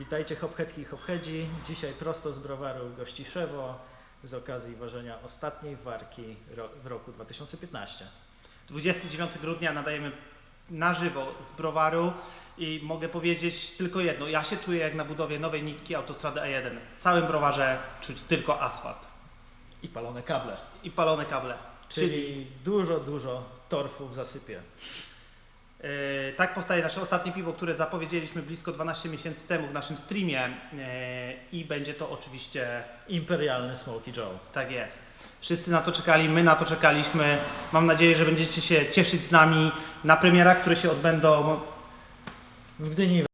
Witajcie hophetki i hophedzi. Dzisiaj prosto z browaru Gościszewo z okazji ważenia ostatniej warki w roku 2015. 29 grudnia nadajemy na żywo z browaru i mogę powiedzieć tylko jedno. Ja się czuję jak na budowie nowej nitki autostrady A1. W całym browarze czuć tylko asfalt I palone kable, i palone kable. czyli dużo, dużo torfu w zasypie. Tak powstaje nasze ostatnie piwo, które zapowiedzieliśmy blisko 12 miesięcy temu w naszym streamie yy, i będzie to oczywiście Imperialny Smoky Joe. tak jest. Wszyscy na to czekali, my na to czekaliśmy. Mam nadzieję, że będziecie się cieszyć z nami na premierach, które się odbędą W Gdyni